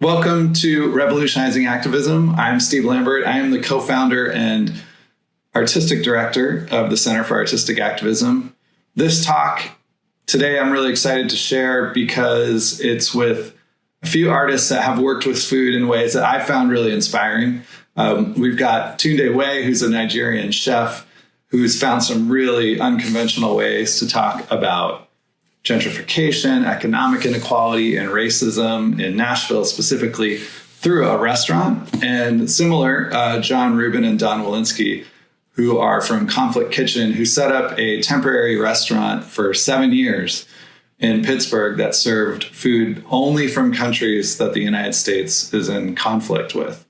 Welcome to Revolutionizing Activism. I'm Steve Lambert. I am the co founder and artistic director of the Center for Artistic Activism. This talk today I'm really excited to share because it's with a few artists that have worked with food in ways that I found really inspiring. Um, we've got Tunde Wey, who's a Nigerian chef who's found some really unconventional ways to talk about gentrification, economic inequality, and racism in Nashville specifically through a restaurant. And similar, uh, Jon Rubin and Dawn Weleski, who are from Conflict Kitchen, who set up a temporary restaurant for seven years in Pittsburgh that served food only from countries that the United States is in conflict with.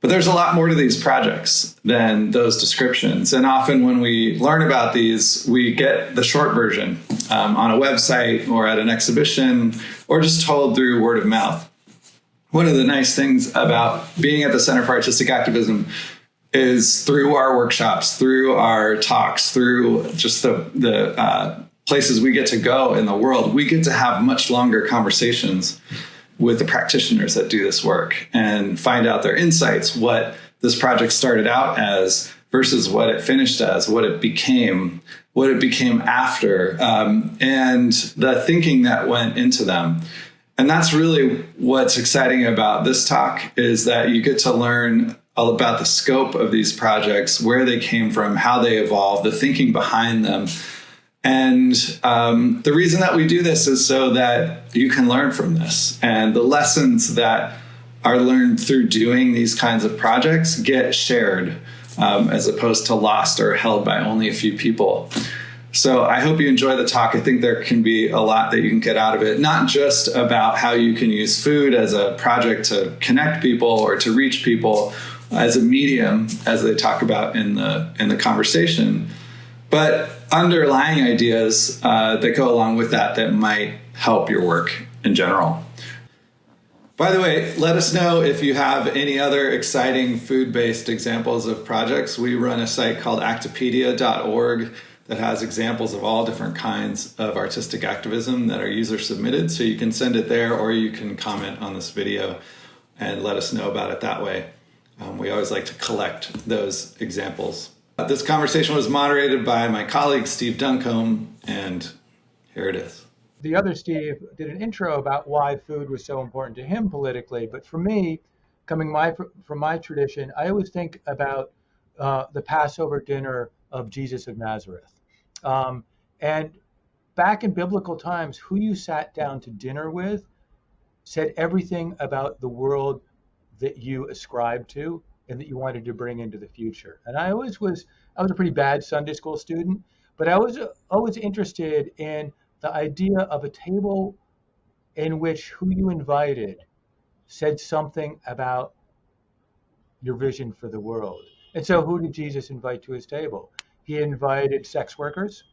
But there's a lot more to these projects than those descriptions. And often when we learn about these, we get the short version um, on a website or at an exhibition or just told through word of mouth. One of the nice things about being at the Center for Artistic Activism is through our workshops, through our talks, through just the, the uh, places we get to go in the world, we get to have much longer conversations with the practitioners that do this work and find out their insights, what this project started out as versus what it finished as, what it became, what it became after, um, and the thinking that went into them. And that's really what's exciting about this talk is that you get to learn all about the scope of these projects, where they came from, how they evolved, the thinking behind them, and um, the reason that we do this is so that you can learn from this. And the lessons that are learned through doing these kinds of projects get shared um, as opposed to lost or held by only a few people. So I hope you enjoy the talk. I think there can be a lot that you can get out of it, not just about how you can use food as a project to connect people or to reach people as a medium, as they talk about in the in the conversation, but underlying ideas uh, that go along with that that might help your work in general. By the way, let us know if you have any other exciting food based examples of projects. We run a site called actipedia.org that has examples of all different kinds of artistic activism that are user submitted. So you can send it there or you can comment on this video and let us know about it that way. Um, we always like to collect those examples. This conversation was moderated by my colleague Steve Duncombe, and here it is. The other Steve did an intro about why food was so important to him politically, but for me, coming my from my tradition, I always think about uh, the Passover dinner of Jesus of Nazareth. Um, and back in biblical times, who you sat down to dinner with said everything about the world that you ascribed to and that you wanted to bring into the future. And I always was, I was a pretty bad Sunday school student, but I was always interested in the idea of a table in which who you invited said something about your vision for the world. And so, who did Jesus invite to his table? He invited sex workers,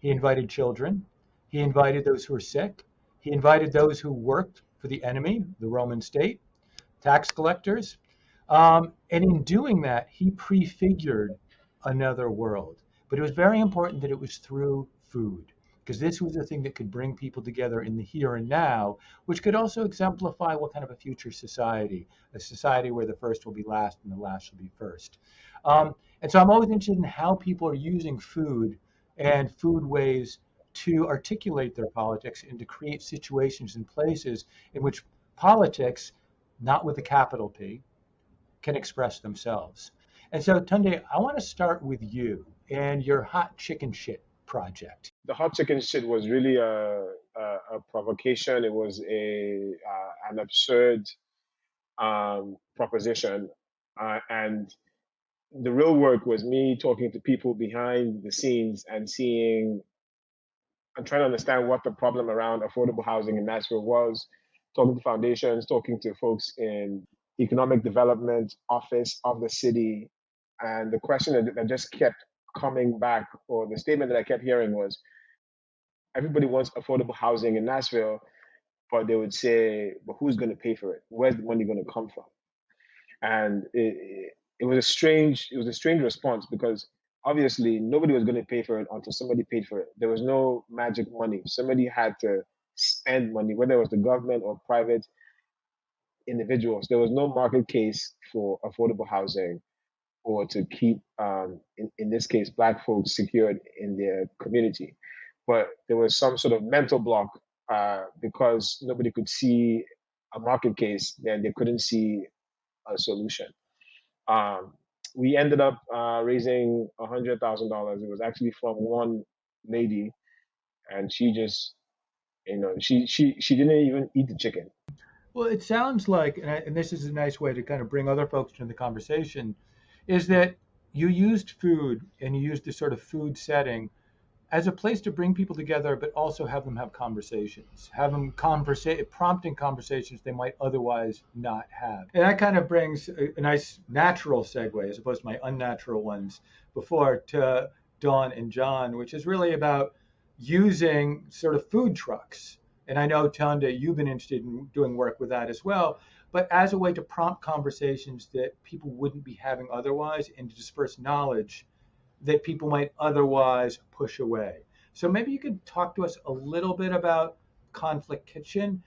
he invited children, he invited those who were sick, he invited those who worked for the enemy, the Roman state, tax collectors, um, and in doing that, he prefigured another world. But it was very important that it was through food, because this was the thing that could bring people together in the here and now, which could also exemplify what kind of a future society, a society where the first will be last and the last will be first. Um, and so I'm always interested in how people are using food and food ways to articulate their politics and to create situations and places in which politics, not with a capital P, can express themselves. And so, Tunde, I want to start with you and your hot chicken shit project. The hot chicken shit was really a, a, a provocation. It was a uh, an absurd um, proposition, uh, and the real work was me talking to people behind the scenes and seeing and trying to understand what the problem around affordable housing in Nashville was. Talking to foundations, talking to folks in economic development office of the city. And the question that, that just kept coming back, or the statement that I kept hearing was everybody wants affordable housing in Nashville, but they would say, but who's going to pay for it? Where's the money going to come from? And it, it, it was a strange, it was a strange response because obviously nobody was going to pay for it until somebody paid for it. There was no magic money. Somebody had to spend money, whether it was the government or private individuals. There was no market case for affordable housing or to keep, um, in, in this case, Black folks secured in their community. But there was some sort of mental block uh, because nobody could see a market case, then they couldn't see a solution. Um, we ended up uh, raising a hundred thousand dollars. It was actually from one lady, and she just, you know, she she she didn't even eat the chicken. Well, it sounds like, and, I, and this is a nice way to kind of bring other folks into the conversation, is that you used food and you used this sort of food setting as a place to bring people together, but also have them have conversations, have them conversa- prompting conversations they might otherwise not have. And that kind of brings a, a nice natural segue, as opposed to my unnatural ones before, to Dawn and Jon, which is really about using sort of food trucks. And I know, Tunde, you've been interested in doing work with that as well, but as a way to prompt conversations that people wouldn't be having otherwise and to disperse knowledge that people might otherwise push away. So maybe you could talk to us a little bit about Conflict Kitchen.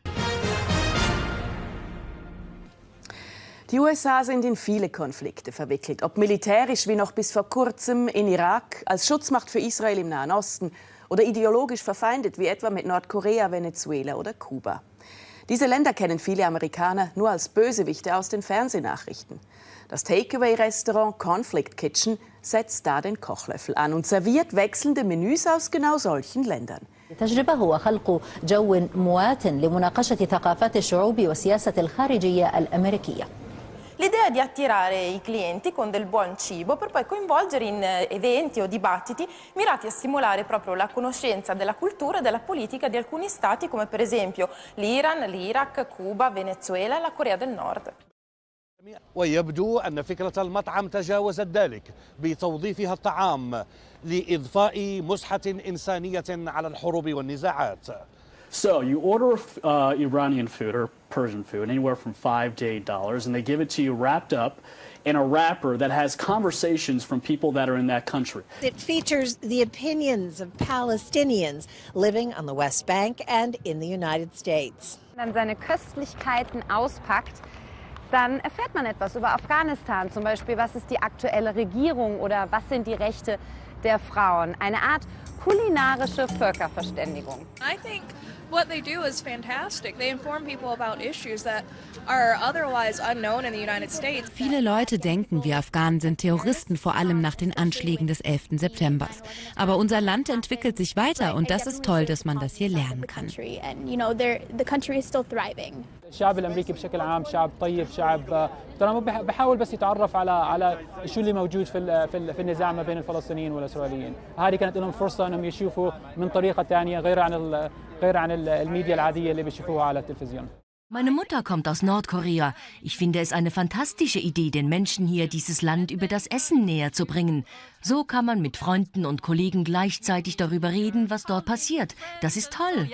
Die USA sind in viele Konflikte verwickelt, ob militärisch wie noch bis vor kurzem in Irak, als Schutzmacht für Israel im Nahen Osten oder ideologisch verfeindet wie etwa mit Nordkorea, Venezuela oder Kuba. Diese Länder kennen viele Amerikaner nur als Bösewichte aus den Fernsehnachrichten. Das Takeaway-Restaurant Conflict Kitchen setzt da den Kochlöffel an und serviert wechselnde Menüs aus genau solchen Ländern. التجربة هو خلق جو موات لمناقشة ثقافات الشعوب والسياسة الخارجية الأمريكية. L'idea è di attirare i clienti con del buon cibo per poi coinvolgere in eventi o dibattiti mirati a stimolare proprio la conoscenza della cultura e della politica di alcuni stati come per esempio l'Iran, l'Iraq, Cuba, Venezuela e la Corea del Nord. ويبدو أن فكرة المطعم تجاوزت ذلك بتوظيفها الطعام لإضفاء مسحة إنسانية على الحروب والنزاعات So you order uh, Iranian food or Persian food, anywhere from five to eight dollars, and they give it to you wrapped up in a wrapper that has conversations from people that are in that country. It features the opinions of Palestinians living on the West Bank and in the United States. Dann seine Köstlichkeiten auspackt, dann erfährt man etwas über Afghanistan, zum Beispiel, was ist die aktuelle Regierung oder was sind die Rechte der Frauen. Eine Art kulinarische Völkerverständigung. I think what they do is fantastic. They inform people about issues that are otherwise unknown in the United States. Viele Leute denken, wir Afghanen sind Terroristen, vor allem nach den Anschlägen des 11. September. Aber unser Land entwickelt sich weiter und das ist toll, dass man das hier lernen kann. And you know, the country is still thriving. الشعب الامريكي بشكل عام شعب طيب شعب ترى بحاول بس يتعرف على على شو اللي موجود في في النزاع ما بين الفلسطينيين والاسرائيليين هذه كانت لهم فرصه انهم يشوفوا من طريقه ثانيه غير عن غير عن الميديا العاديه اللي بيشوفوها على التلفزيون Meine Mutter kommt aus Nordkorea. Ich finde es eine fantastische Idee, den Menschen hier dieses Land über das Essen näher zu bringen. So kann man mit Freunden und Kollegen gleichzeitig darüber reden, was dort passiert. Das ist toll.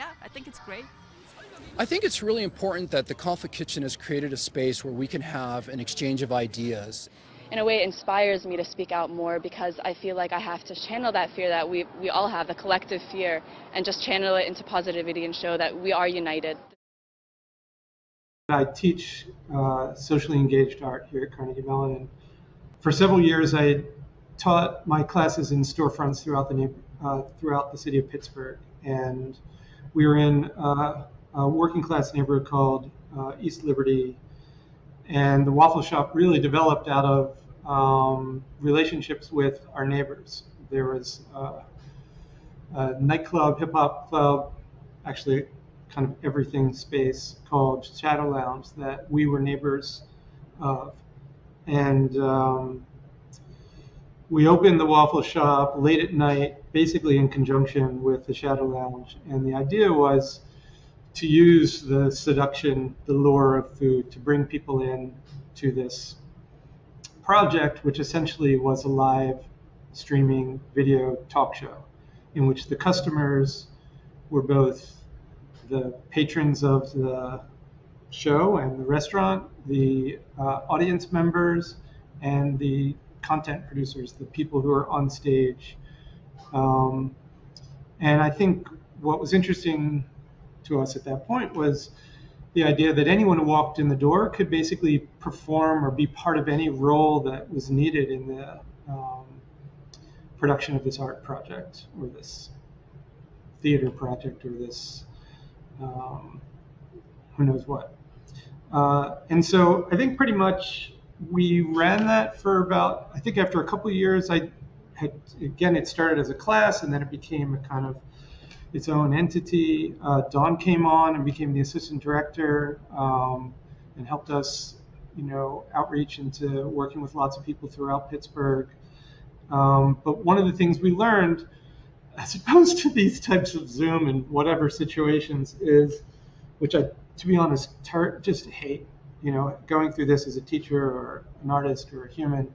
I think it's really important that the Conflict Kitchen has created a space where we can have an exchange of ideas. In a way, it inspires me to speak out more because I feel like I have to channel that fear that we, we all have, the collective fear, and just channel it into positivity and show that we are united. I teach uh, socially engaged art here at Carnegie Mellon. And for several years, I taught my classes in storefronts throughout the uh, throughout the city of Pittsburgh, and we were in uh, a working class neighborhood called uh, East Liberty, and the waffle shop really developed out of um, relationships with our neighbors. There was uh, a nightclub, hip hop club, actually kind of everything space called Shadow Lounge that we were neighbors of. And um, we opened the waffle shop late at night, basically in conjunction with the Shadow Lounge. And the idea was to use the seduction, the lure of food to bring people in to this project, which essentially was a live streaming video talk show in which the customers were both the patrons of the show and the restaurant, the uh, audience members, and the content producers, the people who are on stage. Um, and I think what was interesting to us at that point was the idea that anyone who walked in the door could basically perform or be part of any role that was needed in the um, production of this art project or this theater project or this um, who knows what. Uh, and so I think pretty much we ran that for about, I think after a couple years, I had, again, it started as a class and then it became a kind of its own entity. Uh, Dawn came on and became the assistant director um, and helped us, you know, outreach into working with lots of people throughout Pittsburgh. Um, but one of the things we learned, as opposed to these types of Zoom and whatever situations, is, which I, to be honest, tar- just hate, you know, going through this as a teacher or an artist or a human,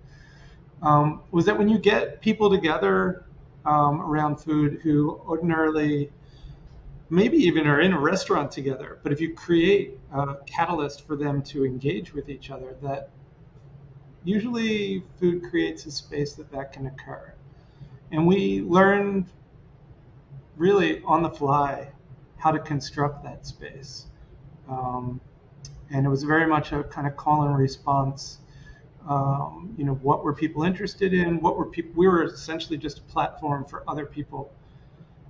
um, was that when you get people together um, around food who ordinarily maybe even are in a restaurant together, but if you create a catalyst for them to engage with each other, that usually food creates a space that that can occur. And we learned really on the fly how to construct that space. Um, and it was very much a kind of call and response. Um, you know, what were people interested in? What were people? We were essentially just a platform for other people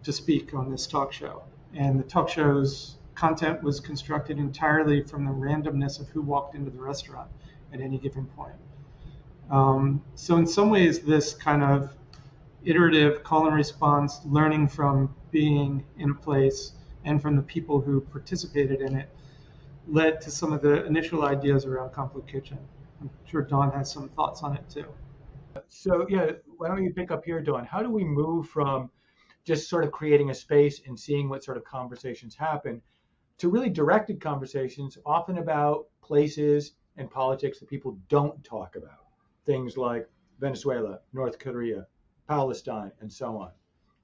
to speak on this talk show. And the talk show's content was constructed entirely from the randomness of who walked into the restaurant at any given point. Um, so in some ways, this kind of iterative call and response, learning from being in a place and from the people who participated in it, led to some of the initial ideas around Conflict Kitchen. I'm sure Dawn has some thoughts on it too. So yeah, why don't you pick up here, Dawn? How do we move from just sort of creating a space and seeing what sort of conversations happen to really directed conversations, often about places and politics that people don't talk about? things like Venezuela, North Korea, Palestine, and so on.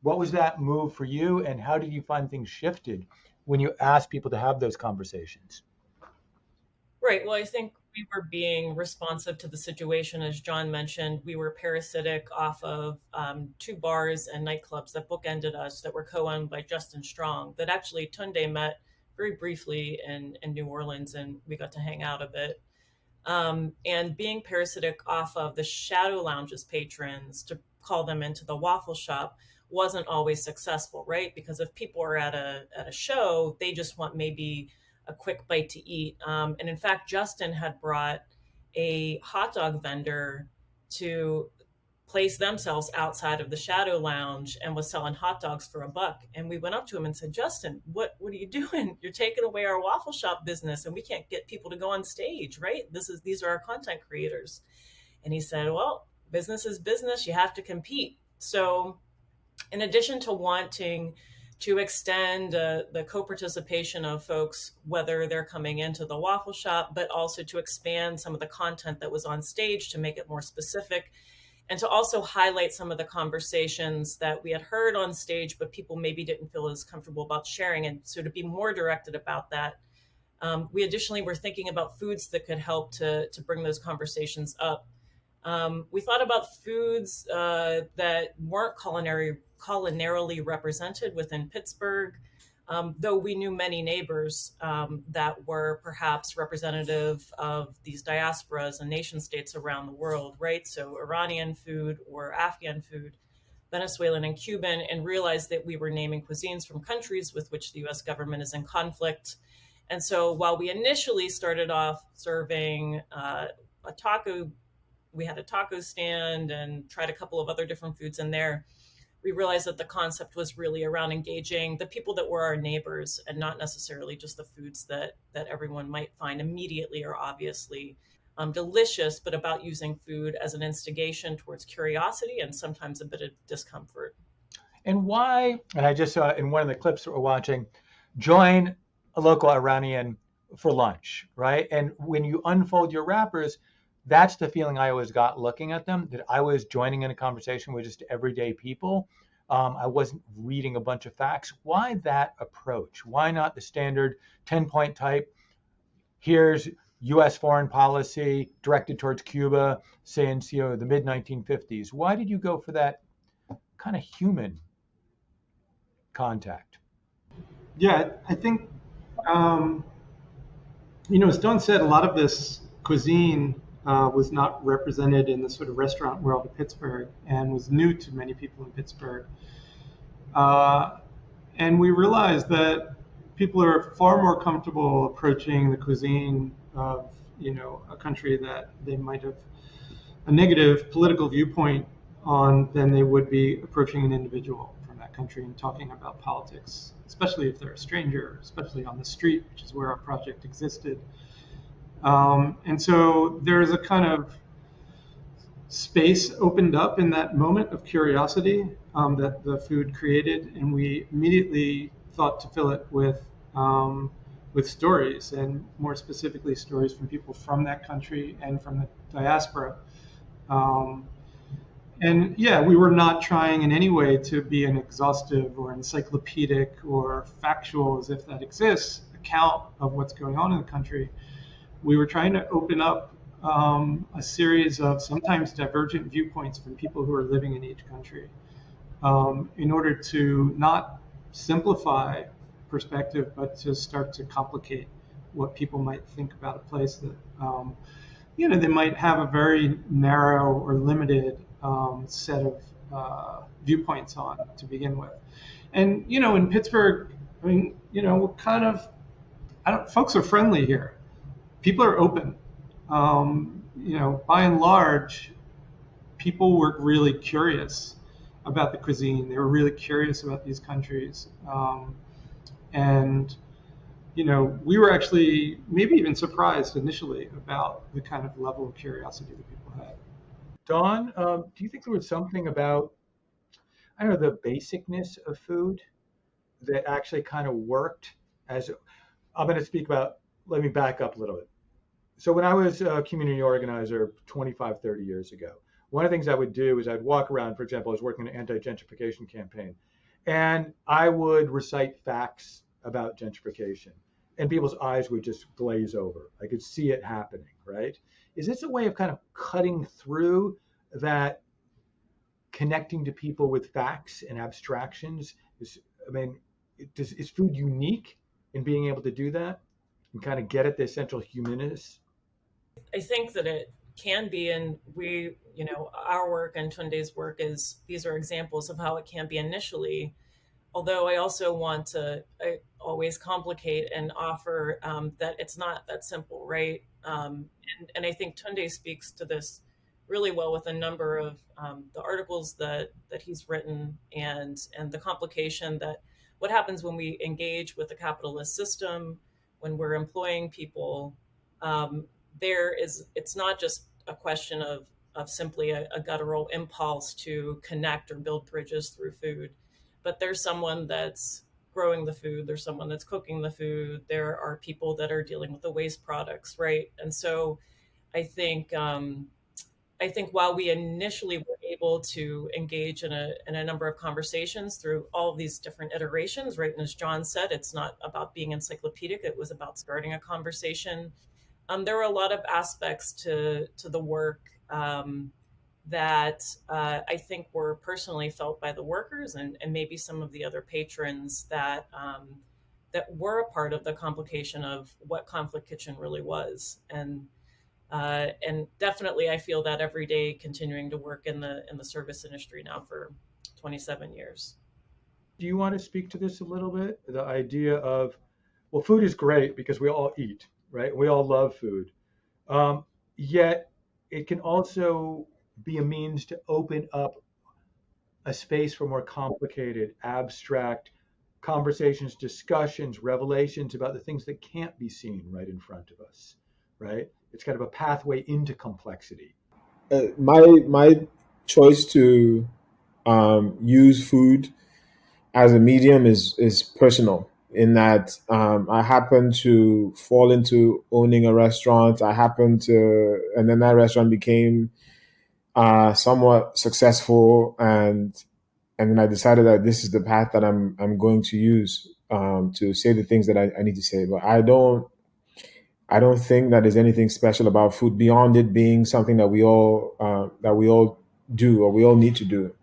What was that move for you, and how did you find things shifted when you asked people to have those conversations? Right. Well, I think we were being responsive to the situation. As Jon mentioned, we were parasitic off of um, two bars and nightclubs that bookended us that were co owned by Justin Strong, that actually Tunde met very briefly in, in New Orleans, and we got to hang out a bit um, and being parasitic off of the shadow lounges patrons to call them into the waffle shop wasn't always successful right because if people are at a at a show they just want maybe a quick bite to eat. Um, and in fact justin had brought a hot dog vendor to place themselves outside of the shadow lounge and was selling hot dogs for a buck. And we went up to him and said justin what what are you doing? You're taking away our waffle shop business and we can't get people to go on stage right? This is these are our content creators. And he said well business is business. You have to compete. So in addition to wanting to extend uh, the co-participation of folks whether they're coming into the waffle shop but also to expand some of the content that was on stage to make it more specific and to also highlight some of the conversations that we had heard on stage, but people maybe didn't feel as comfortable about sharing. And so to be more directed about that, um, we additionally were thinking about foods that could help to, to bring those conversations up. Um, we thought about foods uh, that weren't culinary, culinarily represented within Pittsburgh, um, though we knew many neighbors um, that were perhaps representative of these diasporas and nation states around the world, right? So Iranian food or Afghan food, Venezuelan and Cuban, and realized that we were naming cuisines from countries with which the US government is in conflict. And so while we initially started off serving uh, a taco, we had a taco stand and tried a couple of other different foods in there we realized that the concept was really around engaging the people that were our neighbors and not necessarily just the foods that that everyone might find immediately or obviously um, delicious, but about using food as an instigation towards curiosity and sometimes a bit of discomfort. And why? And I just saw in one of the clips that we're watching, join a local Iranian for lunch, right? And when you unfold your wrappers, that's the feeling I always got looking at them that I was joining in a conversation with just everyday people. Um, I wasn't reading a bunch of facts. Why that approach? Why not the standard 10 point type? Here's US foreign policy directed towards Cuba, since you know, the mid 1950s. Why did you go for that kind of human contact? Yeah, I think um, you know, as Dawn said, a lot of this cuisine uh, was not represented in the sort of restaurant world of Pittsburgh and was new to many people in Pittsburgh. Uh, and we realized that people are far more comfortable approaching the cuisine of, you know, a country that they might have a negative political viewpoint on than they would be approaching an individual from that country and talking about politics, especially if they're a stranger, especially on the street, which is where our project existed. Um, and so there's a kind of space opened up in that moment of curiosity um, that the food created, and we immediately thought to fill it with um, with stories, and more specifically, stories from people from that country and from the diaspora. Um, and yeah, we were not trying in any way to be an exhaustive or encyclopedic or factual, as if that exists, account of what's going on in the country. We were trying to open up um, a series of sometimes divergent viewpoints from people who are living in each country um, in order to not simplify perspective, but to start to complicate what people might think about a place that, um, you know, they might have a very narrow or limited um, set of uh, viewpoints on to begin with. And, you know, in Pittsburgh, I mean, you know, we're kind of, I don't, folks are friendly here. People are open. Um, you know, by and large, people were really curious about the cuisine. They were really curious about these countries. Um, and, you know, we were actually maybe even surprised initially about the kind of level of curiosity that people had. Dawn, um, do you think there was something about, I don't know, the basicness of food that actually kind of worked as, I'm going to speak about, let me back up a little bit. So when I was a community organizer 25, 30 years ago, one of the things I would do is I'd walk around, for example, I was working an anti-gentrification campaign, and I would recite facts about gentrification, and people's eyes would just glaze over. I could see it happening, right? Is this a way of kind of cutting through that connecting to people with facts and abstractions? Is, I mean, does, is food unique in being able to do that and kind of get at the essential humanness? I think that it can be, and we, you know, our work and Tunde's work is these are examples of how it can be initially. Although I also want to I always complicate and offer um, that it's not that simple, right? Um, and, and, I think Tunde speaks to this really well with a number of um, the articles that that he's written and and the complication that what happens when we engage with the capitalist system when we're employing people um, there is it's not just a question of of simply a, a guttural impulse to connect or build bridges through food but there's someone that's growing the food, there's someone that's cooking the food, there are people that are dealing with the waste products, right? And so I think um, I think while we initially were able to engage in a in a number of conversations through all of these different iterations, right? And as Jon said, it's not about being encyclopedic; it was about starting a conversation. Um, there were a lot of aspects to to the work um, that uh, I think were personally felt by the workers and, and maybe some of the other patrons that um, that were a part of the complication of what Conflict Kitchen really was. And uh, and definitely, I feel that every day, continuing to work in the in the service industry now for 27 years. Do you want to speak to this a little bit? The idea of well, food is great because we all eat, right? We all love food. Um, yet it can also be a means to open up a space for more complicated, abstract conversations, discussions, revelations about the things that can't be seen right in front of us, right? It's kind of a pathway into complexity. Uh, my my choice to um, use food as a medium is is personal in that um, I happened to fall into owning a restaurant. I happened to, and then that restaurant became uh, somewhat successful, and and then I decided that this is the path that I'm I'm going to use um, to say the things that I, I need to say. But I don't I don't think that there's anything special about food beyond it being something that we all uh, that we all do or we all need to do.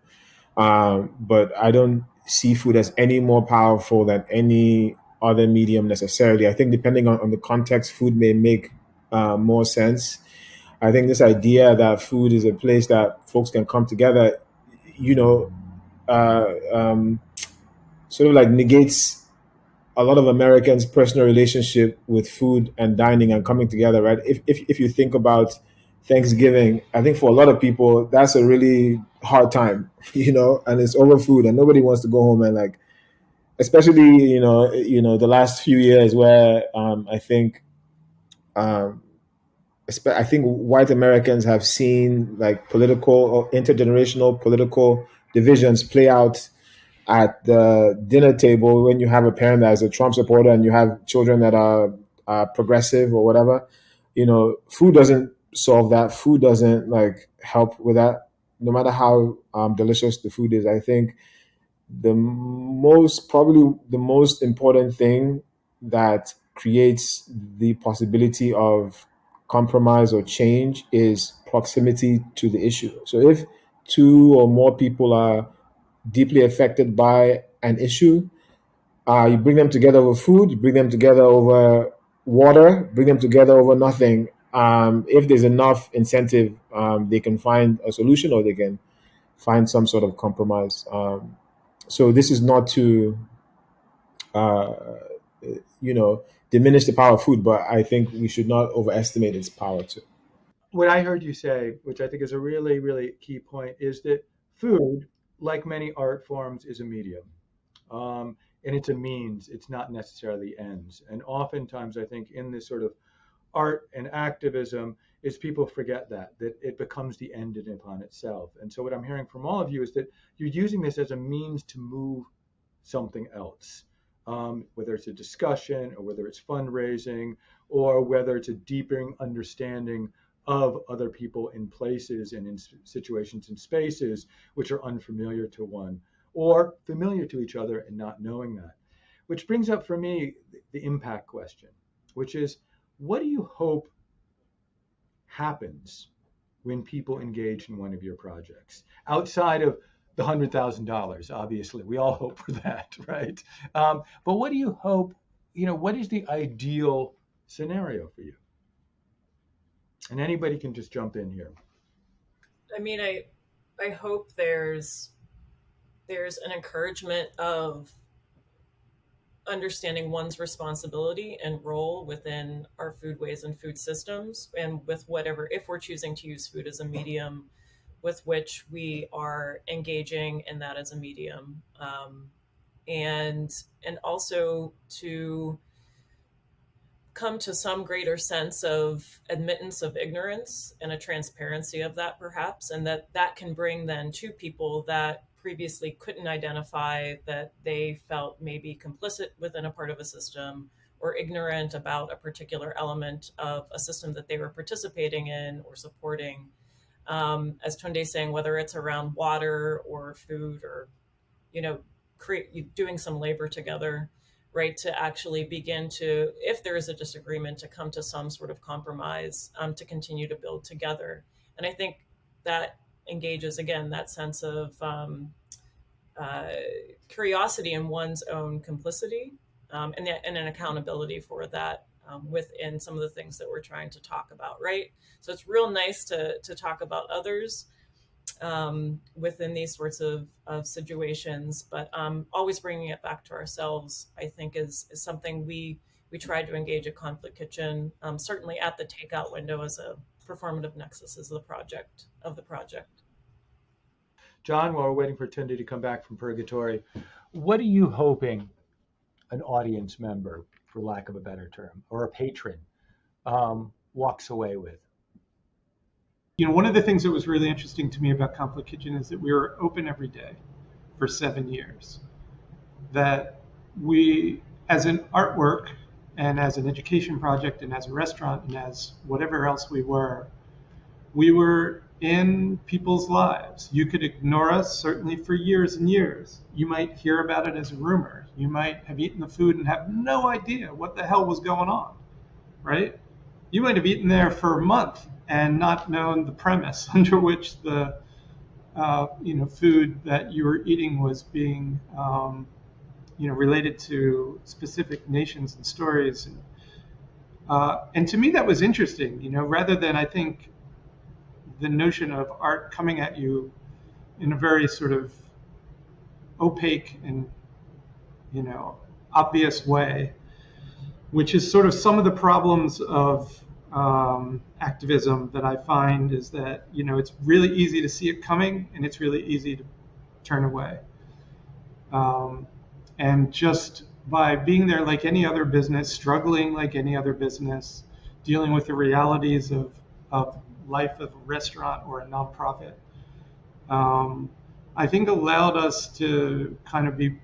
Um, but I don't see food as any more powerful than any other medium necessarily. I think depending on, on the context, food may make uh, more sense. I think this idea that food is a place that folks can come together, you know, uh, um, sort of like negates a lot of Americans' personal relationship with food and dining and coming together, right? If, if, if you think about Thanksgiving, I think for a lot of people, that's a really hard time, you know, and it's over food and nobody wants to go home and like, especially, you know, you know, the last few years where um, I think, um, I think white Americans have seen like political or intergenerational political divisions play out at the dinner table when you have a parent that is a Trump supporter and you have children that are uh, progressive or whatever. You know, food doesn't solve that. Food doesn't like help with that. No matter how um, delicious the food is, I think the most probably the most important thing that creates the possibility of compromise or change is proximity to the issue. So if two or more people are deeply affected by an issue, uh, you bring them together over food, you bring them together over water, bring them together over nothing. Um, if there's enough incentive, um, they can find a solution or they can find some sort of compromise. Um, so this is not to, uh, you know, diminish the power of food, but I think we should not overestimate its power too. What I heard you say, which I think is a really, really key point, is that food like many art forms, is a medium. Um, and it's a means, it's not necessarily ends. And oftentimes, I think in this sort of art and activism, is people forget that, that it becomes the end in upon itself. And so, what I'm hearing from all of you is that you're using this as a means to move something else, um, whether it's a discussion or whether it's fundraising or whether it's a deepening understanding of other people in places and in situations and spaces which are unfamiliar to one or familiar to each other and not knowing that. Which brings up for me the impact question, which is what do you hope happens when people engage in one of your projects outside of the hundred thousand dollars? Obviously, we all hope for that, right? Um, but what do you hope? You know, what is the ideal scenario for you? and anybody can just jump in here. I mean, I I hope there's there's an encouragement of understanding one's responsibility and role within our foodways and food systems and with whatever if we're choosing to use food as a medium with which we are engaging in that as a medium. Um, and and also to come to some greater sense of admittance of ignorance and a transparency of that perhaps and that that can bring then to people that previously couldn't identify that they felt maybe complicit within a part of a system or ignorant about a particular element of a system that they were participating in or supporting. Um, as Tunde is saying whether it's around water or food or you know create doing some labor together right to actually begin to if there is a disagreement to come to some sort of compromise um, to continue to build together. And i think that engages again that sense of um, uh, curiosity in one's own complicity um, and, and an accountability for that um, within some of the things that we're trying to talk about right so it's real nice to to talk about others um, within these sorts of, of situations. But um, always bringing it back to ourselves, I think, is, is something we we try to engage a conflict kitchen, um, certainly at the takeout window as a performative nexus is the project of the project. Jon, while we're waiting for Tunde to come back from purgatory, what are you hoping an audience member, for lack of a better term, or a patron um, walks away with? you know, one of the things that was really interesting to me about Conflict Kitchen is that we were open every day for seven years. That we, as an artwork and as an education project and as a restaurant and as whatever else we were, we were in people's lives. You could ignore us certainly for years and years. You might hear about it as a rumor. You might have eaten the food and have no idea what the hell was going on, right? You might have eaten there for a month and not known the premise under which the uh, you know food that you were eating was being um, you know, related to specific nations and stories. And, uh, and to me, that was interesting, you know, rather than I think the notion of art coming at you in a very sort of opaque and, you know, obvious way, which is sort of some of the problems of um, activism that I find is that you know it's really easy to see it coming and it's really easy to turn away. Um, and just by being there like any other business, struggling like any other business, dealing with the realities of, of life of a restaurant or a nonprofit, um, I think allowed us to kind of be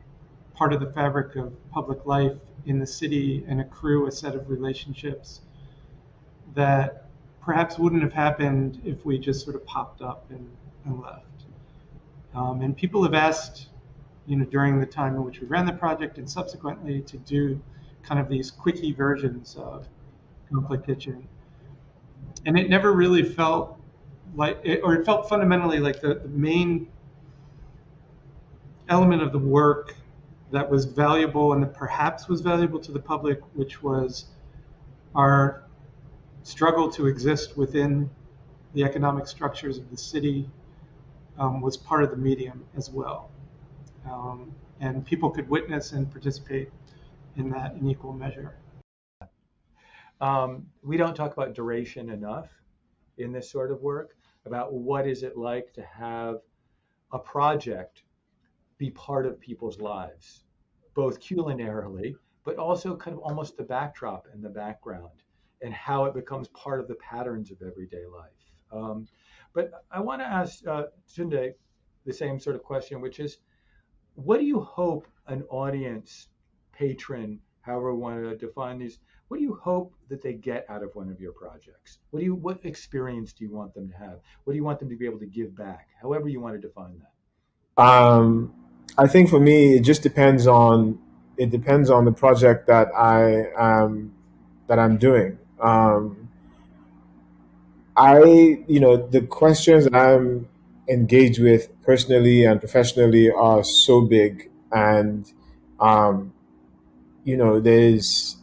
part of the fabric of public life in the city and accrue a set of relationships that perhaps wouldn't have happened if we just sort of popped up and, and left. Um, and people have asked, you know, during the time in which we ran the project and subsequently to do kind of these quickie versions of Conflict Kitchen. And it never really felt like, it, or it felt fundamentally like the, the main element of the work that was valuable and that perhaps was valuable to the public, which was our struggle to exist within the economic structures of the city um, was part of the medium as well. Um, and people could witness and participate in that in equal measure. Um, we don't talk about duration enough in this sort of work about what is it like to have a project be part of people's lives, both culinarily, but also kind of almost the backdrop and the background and how it becomes part of the patterns of everyday life. Um, but I want to ask uh, Tunde the same sort of question, which is, what do you hope an audience, patron, however we want to define these, what do you hope that they get out of one of your projects? What do you, what experience do you want them to have? What do you want them to be able to give back? However you want to define that. Um, I think for me, it just depends on it depends on the project that I um, that I'm doing. Um, I, you know, the questions I'm engaged with personally and professionally are so big, and um, you know, there's,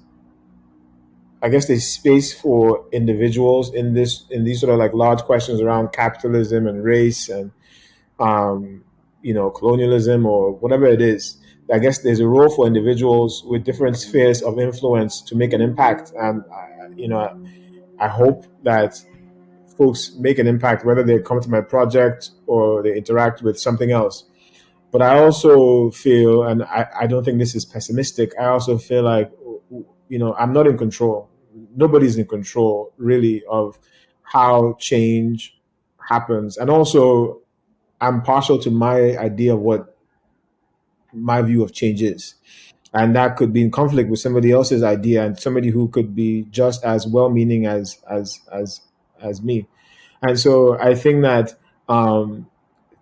I guess, there's space for individuals in this in these sort of like large questions around capitalism and race and um, you know, colonialism or whatever it is. I guess there's a role for individuals with different spheres of influence to make an impact, and you know, I hope that folks make an impact, whether they come to my project or they interact with something else. But I also feel, and I, I don't think this is pessimistic, I also feel like, you know, I'm not in control. Nobody's in control, really, of how change happens. And also, I'm partial to my idea of what my view of change is. And that could be in conflict with somebody else's idea and somebody who could be just as well-meaning as as as as me. And so i think that um,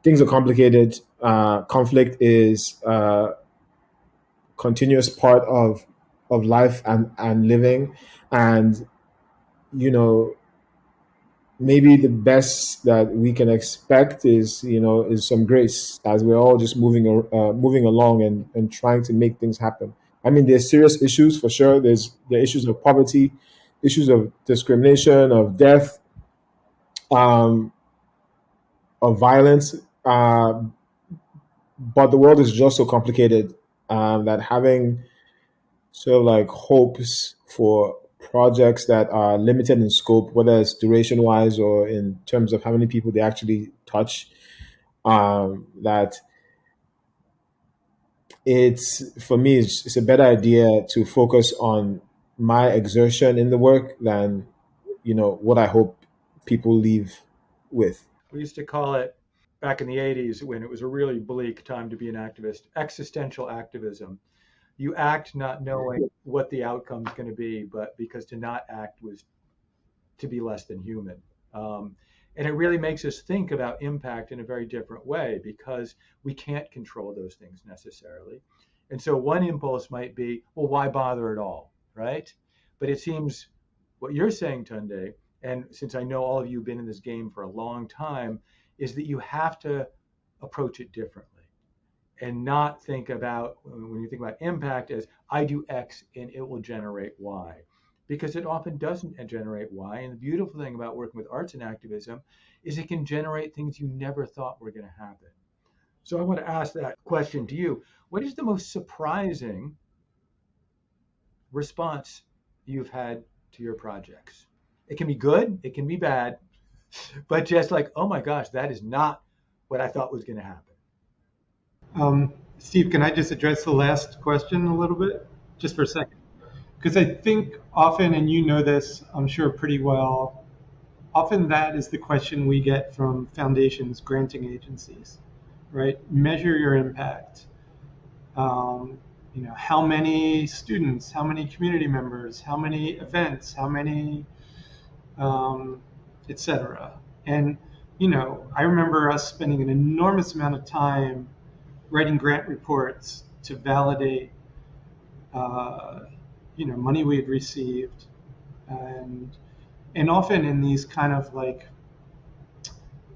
things are complicated. Uh, conflict is a continuous part of of life and and living and you know maybe the best that we can expect is you know is some grace as we're all just moving uh, moving along and, and trying to make things happen. I mean there's serious issues for sure. There's the issues of poverty issues of discrimination of death um, of violence uh, but the world is just so complicated um, that having sort of like hopes for projects that are limited in scope, whether it's duration wise or in terms of how many people they actually touch, um, that it's for me it's, it's a better idea to focus on my exertion in the work than you know what I hope people leave with. We used to call it back in the 80s when it was a really bleak time to be an activist, existential activism you act not knowing what the outcome is going to be, but because to not act was to be less than human. Um, and it really makes us think about impact in a very different way because we can't control those things necessarily. And so one impulse might be, well, why bother at all, right? But it seems what you're saying, Tunde, and since I know all of you have been in this game for a long time, is that you have to approach it differently and not think about when you think about impact as I do X and it will generate Y because it often doesn't generate Y. And the beautiful thing about working with arts and activism is it can generate things you never thought were going to happen. So I want to ask that question to you. What is the most surprising response you've had to your projects? It can be good, it can be bad, but just like, oh my gosh, that is not what I thought was going to happen. Um, Steve, can I just address the last question a little bit, just for a second? Because I think often, and you know this, I'm sure pretty well, often that is the question we get from foundations, granting agencies, right? Measure your impact. Um, you know, how many students, how many community members, how many events, how many, um, etc. And you know, I remember us spending an enormous amount of time writing grant reports to validate, uh, you know, money we had received, and and often in these kind of like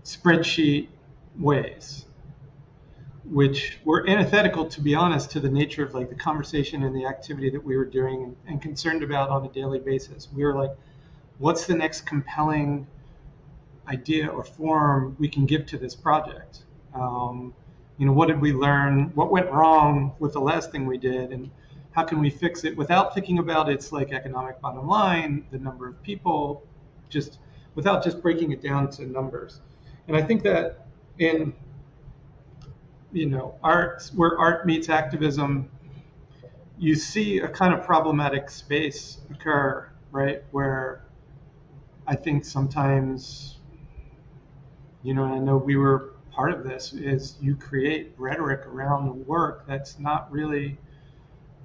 spreadsheet ways, which were antithetical, to be honest, to the nature of like the conversation and the activity that we were doing and, concerned about on a daily basis. We were like, what's the next compelling idea or form we can give to this project? Um, you know, what did we learn? What went wrong with the last thing we did? And how can we fix it without thinking about its like economic bottom line, the number of people, just without just breaking it down to numbers. And I think that in you know art where art meets activism, you see a kind of problematic space occur, right? Where I think sometimes, you know, I know we were part of this is you create rhetoric around the work that's not really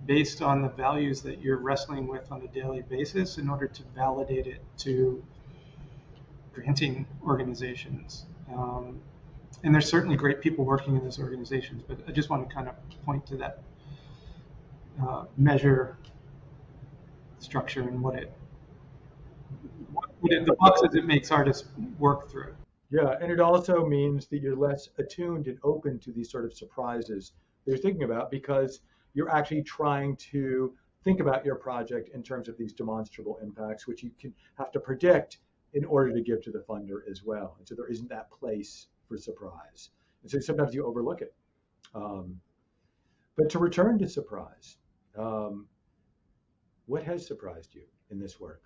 based on the values that you're wrestling with on a daily basis in order to validate it to granting organizations. Um, and there's certainly great people working in those organizations, but I just want to kind of point to that uh, measure structure and what it, what it, the boxes it makes artists work through. Yeah, and it also means that you're less attuned and open to these sort of surprises that you're thinking about because you're actually trying to think about your project in terms of these demonstrable impacts, which you can have to predict in order to give to the funder as well. And so there isn't that place for surprise. And so sometimes you overlook it. Um, but to return to surprise, um, what has surprised you in this work?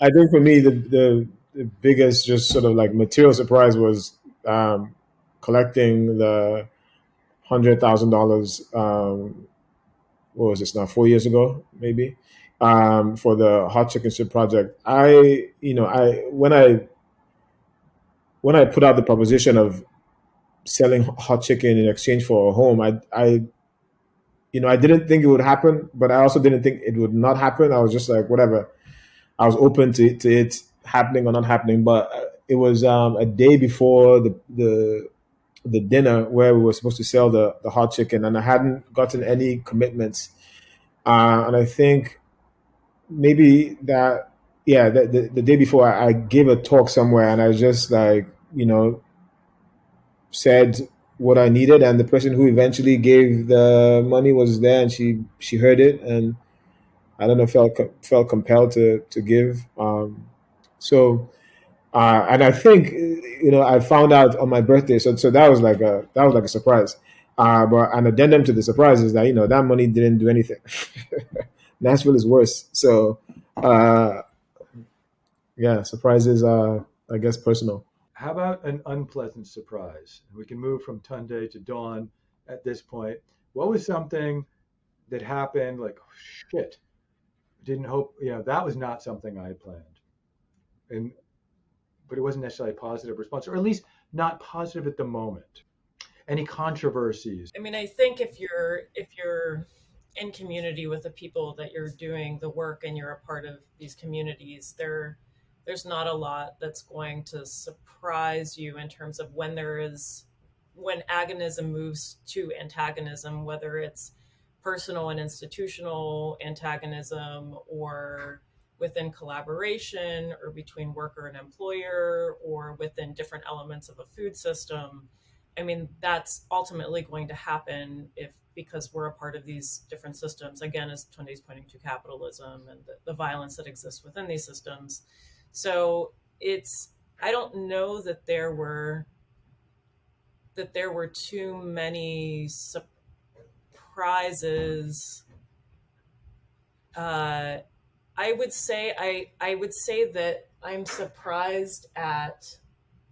I think for me, the, the the biggest just sort of like material surprise was um, collecting the hundred thousand um, dollars. What was this now? Four years ago, maybe, um, for the hot chicken soup project. I, you know, I when I when I put out the proposition of selling hot chicken in exchange for a home, I, I, you know, I didn't think it would happen, but I also didn't think it would not happen. I was just like, whatever. I was open to, to it happening or not happening, but uh, it was um, a day before the the the dinner where we were supposed to sell the the hot chicken, and I hadn't gotten any commitments. Uh, and I think maybe that yeah, the, the, the day before I, I gave a talk somewhere, and I just like you know said what I needed, and the person who eventually gave the money was there, and she she heard it, and I don't know felt felt compelled to to give. Um, so, uh, and I think you know I found out on my birthday, so so that was like a that was like a surprise. Uh, but an addendum to the surprise is that you know that money didn't do anything. Nashville is worse. So, uh, yeah, surprises are I guess personal. How about an unpleasant surprise? We can move from Tunde to Dawn at this point. What was something that happened like shit? Didn't hope you know that was not something I had planned and but it wasn't necessarily a positive response, or at least not positive at the moment. Any controversies? I mean, I think if you're if you're in community with the people that you're doing the work and you're a part of these communities, there there's not a lot that's going to surprise you in terms of when there is when agonism moves to antagonism, whether it's personal and institutional antagonism or within collaboration or between worker and employer or within different elements of a food system. I mean, that's ultimately going to happen if because we're a part of these different systems. Again, as Tunde is pointing to capitalism and the, the violence that exists within these systems. So it's I don't know that there were that there were too many surprises. Uh, I would say I I would say that I'm surprised at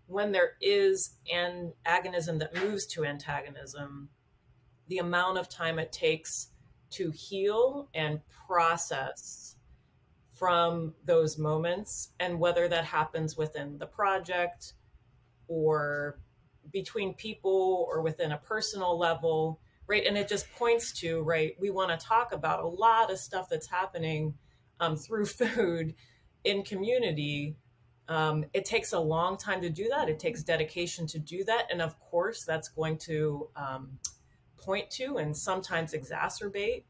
when there is an agonism that moves to antagonism, the amount of time it takes to heal and process from those moments and whether that happens within the project or between people or within a personal level right? And it just points to right we want to talk about a lot of stuff that's happening um, through food in community. Um, it takes a long time to do that. It takes dedication to do that. And of course that's going to um, point to and sometimes exacerbate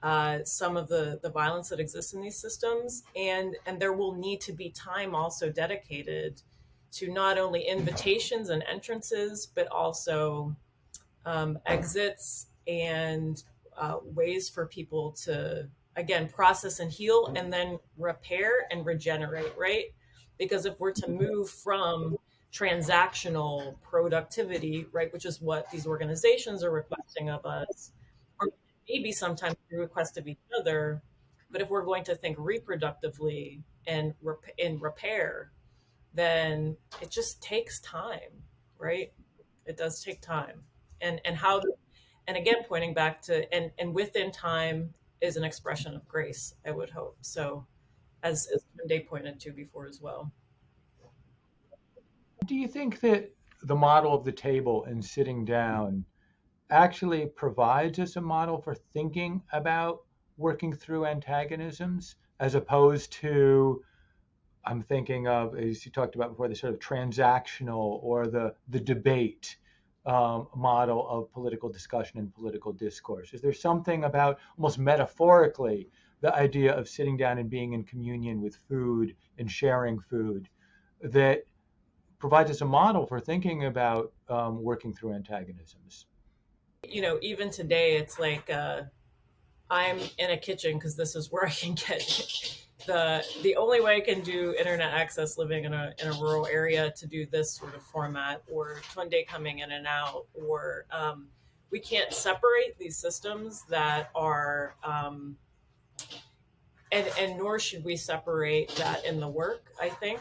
uh, some of the the violence that exists in these systems. And and there will need to be time also dedicated to not only invitations and entrances but also um, exits and uh, ways for people to again process and heal and then repair and regenerate right because if we're to move from transactional productivity right which is what these organizations are requesting of us or maybe sometimes we request of each other, but if we're going to think reproductively and rep- in repair, then it just takes time, right? It does take time, and and how, and again, pointing back to and and within time is an expression of grace. I would hope so, as as Day pointed to before as well. Do you think that the model of the table and sitting down actually provides us a model for thinking about working through antagonisms as opposed to I'm thinking of, as you talked about before, the sort of transactional or the the debate um, model of political discussion and political discourse. Is there something about almost metaphorically the idea of sitting down and being in communion with food and sharing food that provides us a model for thinking about um, working through antagonisms? you know, even today, it's like uh, I'm in a kitchen because this is where I can get the the only way I can do internet access living in a in a rural area to do this sort of format or Tunde coming in and out or um, we can't separate these systems that are um, and and nor should we separate that in the work. I think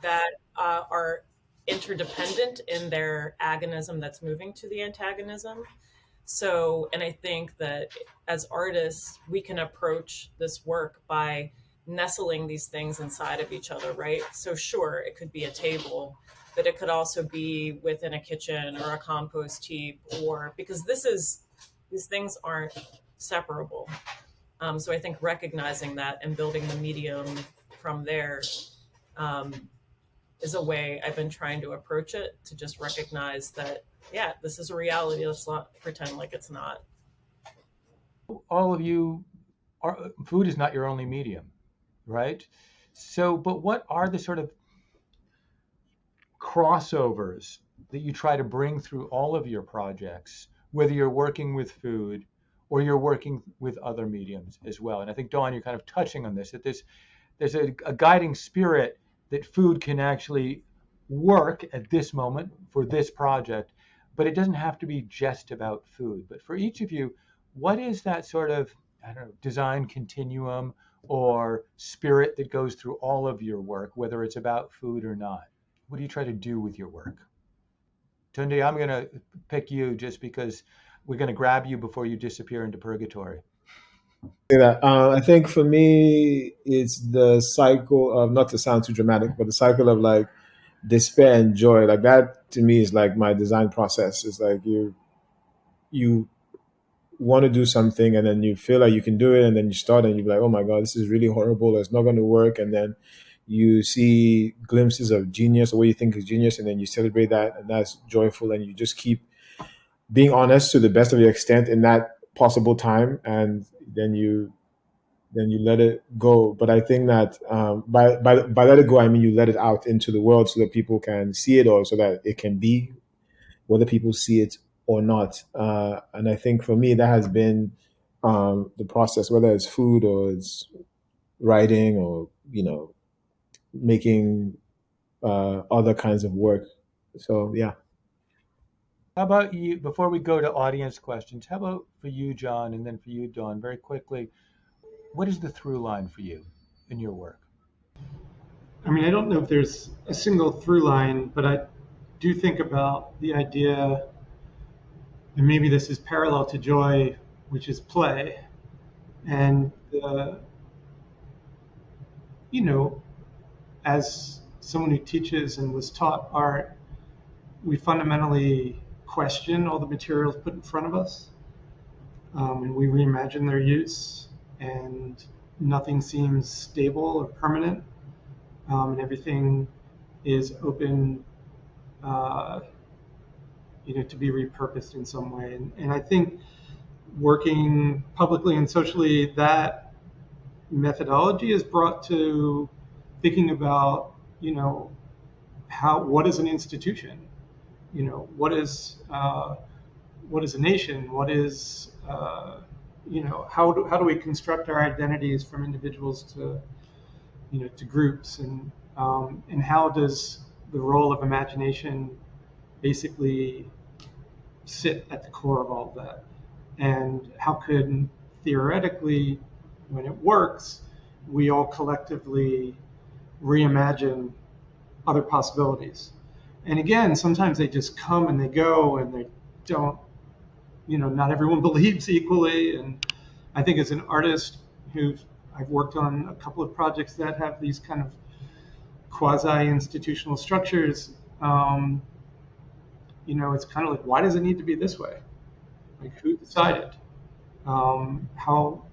that uh, are interdependent in their agonism that's moving to the antagonism. So, and I think that as artists, we can approach this work by nestling these things inside of each other, right? So, sure, it could be a table, but it could also be within a kitchen or a compost heap, or because this is, these things aren't separable. Um, so, I think recognizing that and building the medium from there um, is a way I've been trying to approach it to just recognize that, yeah, this is a reality. Let's not pretend like it's not. All of you, are, food is not your only medium, right? So, but what are the sort of crossovers that you try to bring through all of your projects, whether you're working with food or you're working with other mediums as well? And I think, Dawn, you're kind of touching on this, that there's, there's a, a guiding spirit that food can actually work at this moment for this project, but it doesn't have to be just about food. But for each of you, what is that sort of I don't know design continuum or spirit that goes through all of your work, whether it's about food or not? What do you try to do with your work? Tunde, I'm going to pick you just because we're going to grab you before you disappear into purgatory that. Uh, I think for me, it's the cycle of not to sound too dramatic, but the cycle of like despair and joy. Like that to me is like my design process. It's like you you want to do something and then you feel like you can do it and then you start and you're like, oh my god, this is really horrible. It's not going to work. And then you see glimpses of genius or what you think is genius, and then you celebrate that, and that's joyful. And you just keep being honest to the best of your extent in that possible time, and then you then you let it go. But I think that um, by by by let it go, I mean you let it out into the world so that people can see it or so that it can be whether people see it or not. Uh, and I think for me, that has been um, the process, whether it's food or it's writing or, you know, making uh, other kinds of work. So, yeah. How about you, before we go to audience questions, how about for you, Jon, and then for you, Dawn, very quickly, what is the through line for you in your work? I mean, I don't know if there's a single through line, but I do think about the idea, and maybe this is parallel to joy, which is play. And, you know, as someone who teaches and was taught art, we fundamentally question all the materials put in front of us. Um, and we reimagine their use, and nothing seems stable or permanent um, and everything is open, uh, you know, to be repurposed in some way. And, and I think working publicly and socially, that methodology is brought to thinking about, you know, how what is an institution, you know, what is uh, what is a nation, what is uh, you know, how do, how do we construct our identities from individuals to you know, to groups, and um, and how does the role of imagination basically sit at the core of all of that, and how could theoretically, when it works, we all collectively reimagine other possibilities. And again, sometimes they just come and they go, and they don't, you know, not everyone believes equally. And I think as an artist who I've worked on a couple of projects that have these kind of quasi institutional structures. Um, you know, it's kind of like, why does it need to be this way? Like, who decided? Um, how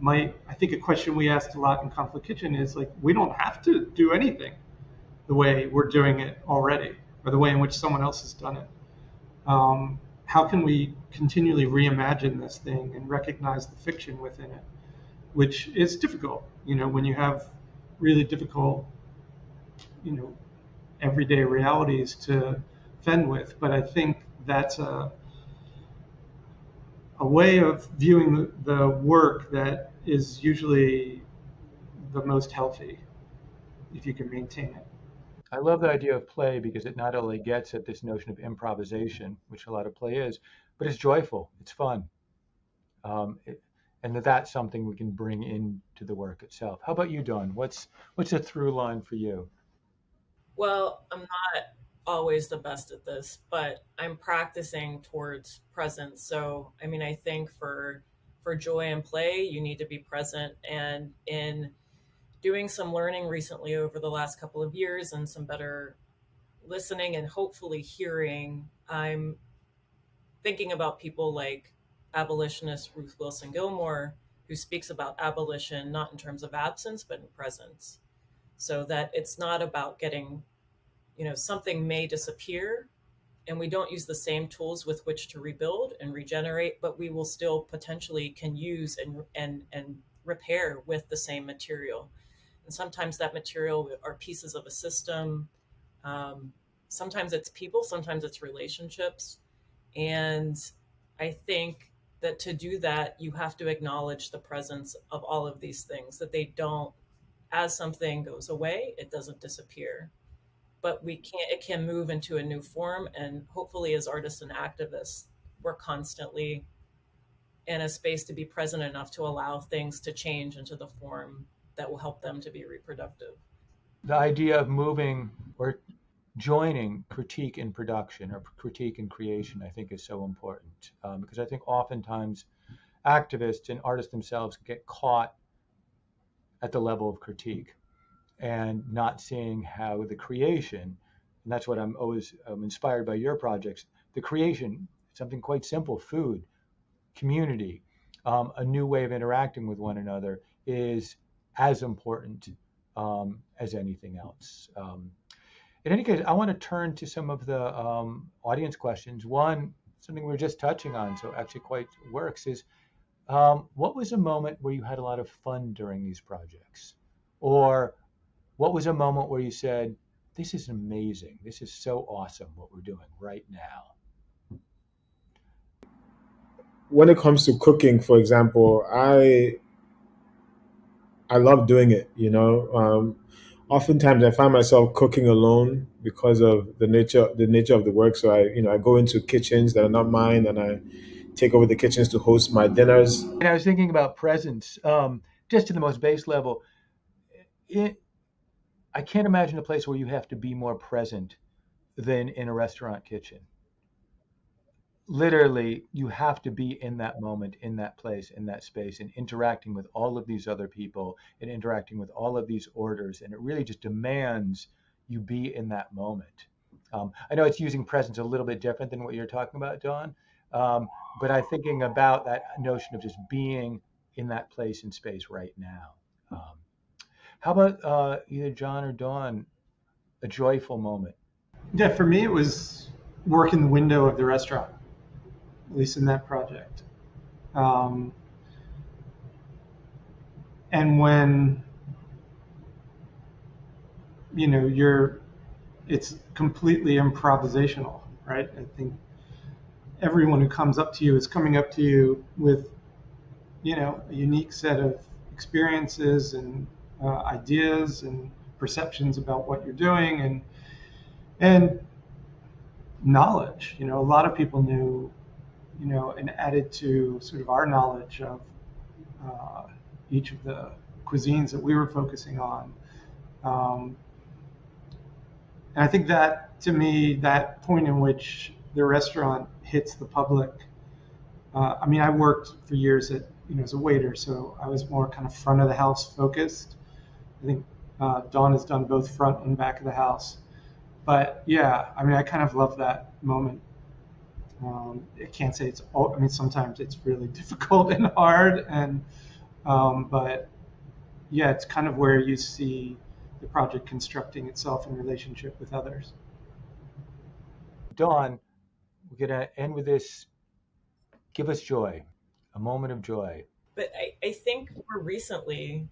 might, I think a question we asked a lot in Conflict Kitchen is like, we don't have to do anything the way we're doing it already, or the way in which someone else has done it. Um, how can we continually reimagine this thing and recognize the fiction within it? which is difficult, you know, when you have really difficult, you know, everyday realities to fend with. But I think that's a a way of viewing the, the work that is usually the most healthy if you can maintain it. I love the idea of play because it not only gets at this notion of improvisation, which a lot of play is, but it's joyful, it's fun. Um, it, and that that's something we can bring into the work itself. How about you, Dawn? What's what's a through line for you? Well, I'm not always the best at this, but I'm practicing towards presence. So, I mean, I think for for joy and play, you need to be present and in doing some learning recently over the last couple of years and some better listening and hopefully hearing, I'm thinking about people like abolitionist Ruth Wilson Gilmore, who speaks about abolition not in terms of absence, but in presence. So that it's not about getting, you know, something may disappear and we don't use the same tools with which to rebuild and regenerate, but we will still potentially can use and and and repair with the same material. And sometimes that material are pieces of a system. Um, sometimes it's people, sometimes it's relationships. And I think that to do that, you have to acknowledge the presence of all of these things, that they don't, as something goes away, it doesn't disappear. But we can't, it can move into a new form. And hopefully, as artists and activists, we're constantly in a space to be present enough to allow things to change into the form that will help them to be reproductive. The idea of moving or joining critique in production or critique in creation, I think, is so important um, because I think oftentimes activists and artists themselves get caught at the level of critique and not seeing how the creation, and that's what I'm always um, inspired by your projects, the creation, something quite simple, food, community, um, a new way of interacting with one another is as important um, as anything else. Um, in any case, I want to turn to some of the um, audience questions. One, something we are just touching on, so actually quite works, is um, what was a moment where you had a lot of fun during these projects? Or what was a moment where you said, this is amazing. This is so awesome what we're doing right now? when it comes to cooking, for example, I I love doing it. You know, um, oftentimes I find myself cooking alone because of the nature the nature of the work. So I you know I go into kitchens that are not mine, and I take over the kitchens to host my dinners. And I was thinking about presence, um, just to the most base level. It, I can't imagine a place where you have to be more present than in a restaurant kitchen. Literally you have to be in that moment in that place in that space and interacting with all of these other people and interacting with all of these orders and it really just demands you be in that moment. Um, i know it's using presence a little bit different than what you're talking about dawn um, but i'm thinking about that notion of just being in that place and space right now um, how about uh, either jon or dawn a joyful moment yeah for me it was work in the window of the restaurant at least in that project. Um, and when you know you're, it's completely improvisational, right? I think everyone who comes up to you is coming up to you with, you know, a unique set of experiences and uh, ideas and perceptions about what you're doing and and knowledge. You know, a lot of people knew you know, and added to sort of our knowledge of uh, each of the cuisines that we were focusing on. Um, and I think that, to me, that point in which the restaurant hits the public. Uh, I mean, I worked for years at, you know, as a waiter, so I was more kind of front of the house focused. I think uh, Dawn has done both front and back of the house. But yeah, I mean, I kind of love that moment um, I can't say it's all, I mean, sometimes it's really difficult and hard and, um, but yeah, it's kind of where you see the project constructing itself in relationship with others. Dawn, we're going to end with this. Give us joy, a moment of joy. But I, I think more recently,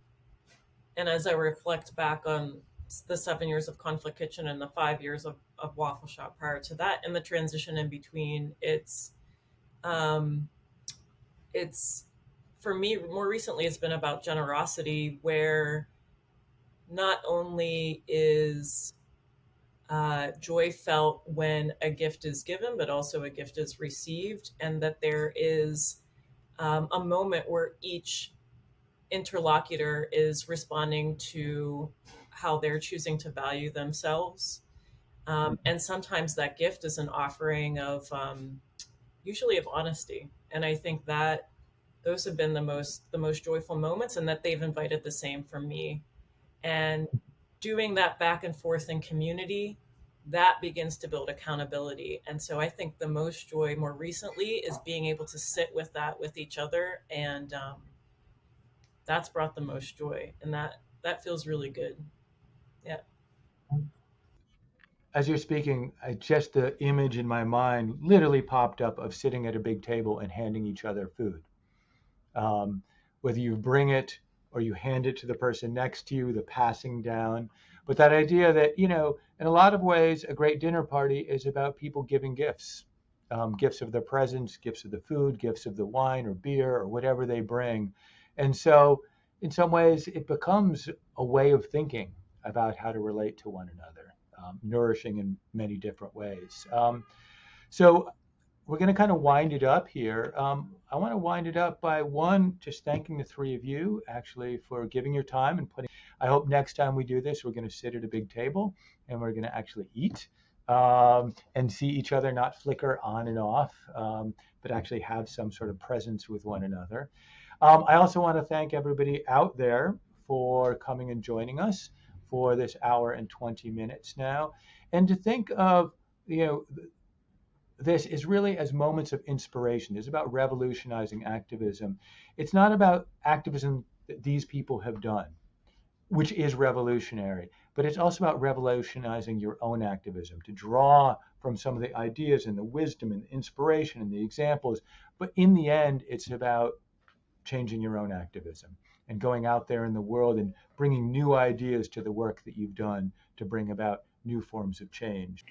and as I reflect back on the seven years of Conflict Kitchen and the five years of, of Waffle Shop prior to that, and the transition in between. It's, um, it's for me more recently. It's been about generosity, where not only is uh, joy felt when a gift is given, but also a gift is received, and that there is um, a moment where each interlocutor is responding to how they're choosing to value themselves. Um, and sometimes that gift is an offering of, um, usually of honesty. And I think that those have been the most the most joyful moments, and that they've invited the same from me. And doing that back and forth in community, that begins to build accountability. And so I think the most joy more recently is being able to sit with that with each other, and um, that's brought the most joy, and that that feels really good. Yeah. As you're speaking, I, just the image in my mind literally popped up of sitting at a big table and handing each other food. Um, whether you bring it or you hand it to the person next to you, the passing down. But that idea that, you know, in a lot of ways, a great dinner party is about people giving gifts um, gifts of their presence, gifts of the food, gifts of the wine or beer or whatever they bring. And so, in some ways, it becomes a way of thinking about how to relate to one another, um, nourishing in many different ways. Um, so we're going to kind of wind it up here. Um, I want to wind it up by one, just thanking the three of you actually for giving your time and putting. I hope next time we do this, we're going to sit at a big table and we're going to actually eat um, and see each other not flicker on and off, um, but actually have some sort of presence with one another. Um, I also want to thank everybody out there for coming and joining us for this hour and 20 minutes now. And to think of, you know, this is really as moments of inspiration. It's about revolutionizing activism. It's not about activism that these people have done, which is revolutionary, but it's also about revolutionizing your own activism to draw from some of the ideas and the wisdom and the inspiration and the examples. But in the end, it's about changing your own activism and going out there in the world and bringing new ideas to the work that you've done to bring about new forms of change.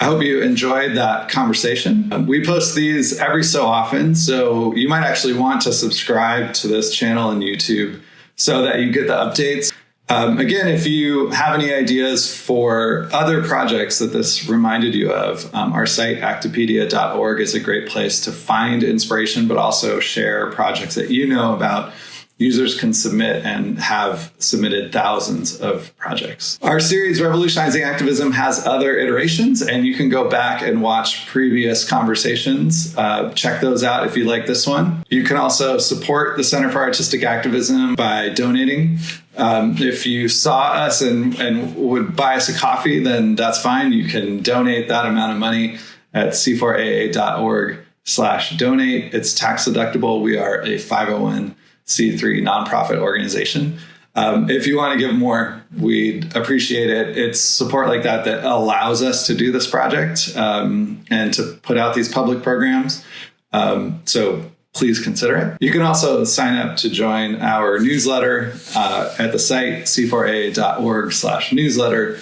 I hope you enjoyed that conversation. We post these every so often, so you might actually want to subscribe to this channel on YouTube so that you get the updates. Um, again, if you have any ideas for other projects that this reminded you of, um, our site actipedia.org is a great place to find inspiration, but also share projects that you know about users can submit and have submitted thousands of projects. Our series Revolutionizing Activism has other iterations, and you can go back and watch previous conversations. Uh, check those out if you like this one. You can also support the Center for Artistic Activism by donating. Um, if you saw us and, and would buy us a coffee, then that's fine. You can donate that amount of money at c4aa.org slash donate. It's tax deductible. We are a 501 C3 nonprofit organization. Um, if you want to give more, we'd appreciate it. It's support like that that allows us to do this project um, and to put out these public programs. Um, so please consider it. You can also sign up to join our newsletter uh, at the site c4a.org slash newsletter,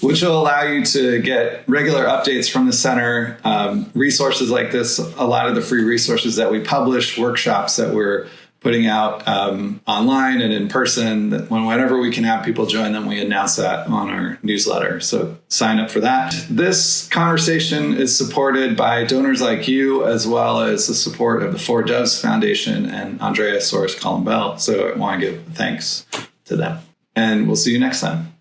which will allow you to get regular updates from the center, um, resources like this, a lot of the free resources that we publish, workshops that we're putting out um, online and in person. That when whenever we can have people join them, we announce that on our newsletter. So sign up for that. This conversation is supported by donors like you, as well as the support of the Four Doves Foundation and Andrea Soares Columbell. So I want to give thanks to them. And we'll see you next time.